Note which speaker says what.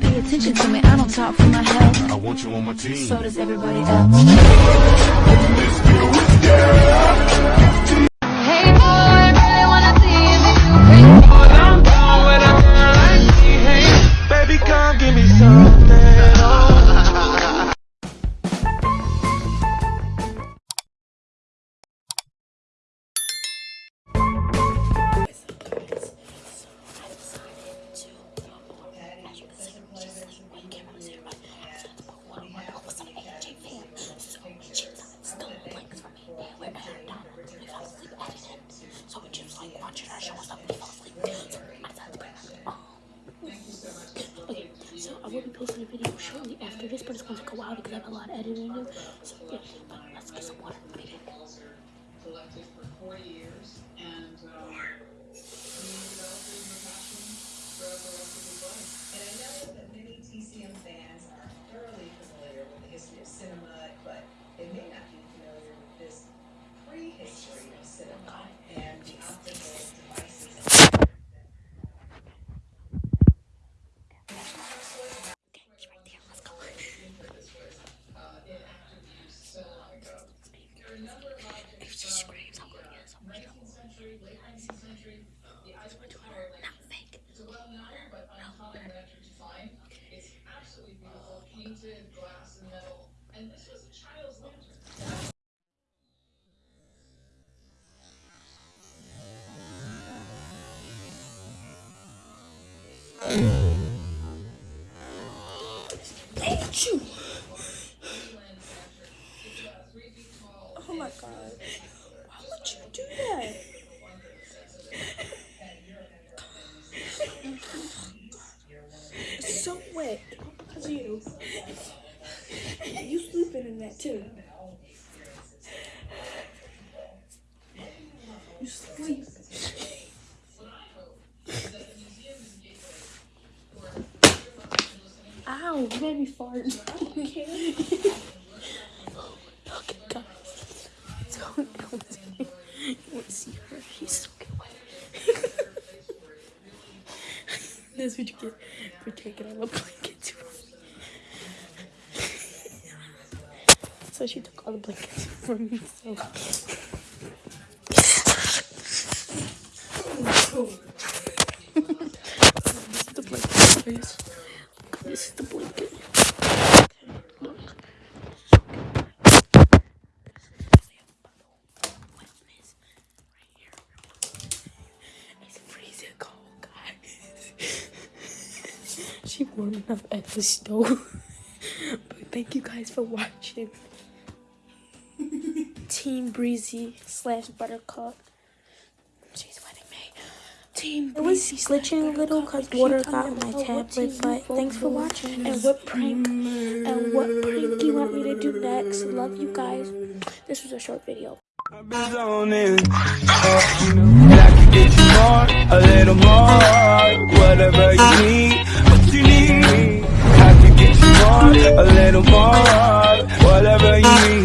Speaker 1: Pay attention to me, I don't talk for my health.
Speaker 2: I want you on my team.
Speaker 1: So does everybody else. Watching our show and stuff. We fall asleep. So I. Okay, so I will be posting a video shortly after this, but it's going to take a while because I have a lot of editing to do. So yeah, but let's get some water.
Speaker 3: Collected for 40 years, and um, a passion throughout the rest of his life.
Speaker 4: And I know that
Speaker 1: If she screams, I'm gonna get so much trouble. Not fake.
Speaker 3: It's a well-known but uncommon record to find. It's absolutely beautiful, painted glass and metal, and this was a child's lantern.
Speaker 1: You. Oh my god. Why would you do that? It's so wet. Because of you. You sleeping in that too. You sleep. Ow, you made me fart. Okay. okay, guys. Don't go see. You want to see her? She's so good. That's what you get for taking all the blankets from so she took all the blankets from me. So. this is the blanket, guys. This is the blanket. It's freezing cold, guys. she warming up at the stove. but thank you guys for watching. Team Breezy slash Buttercup. She's wedding me. Team
Speaker 5: It was
Speaker 1: Breezy
Speaker 5: glitching a little because water got on my tablet, but thanks for watching.
Speaker 1: and what prank and what prank you want me to do next. Love you guys. This was a short video.
Speaker 6: I've been zoning. You know, I can get you more, a little more, whatever you need, what you need. I can get you more, a little more, whatever you need.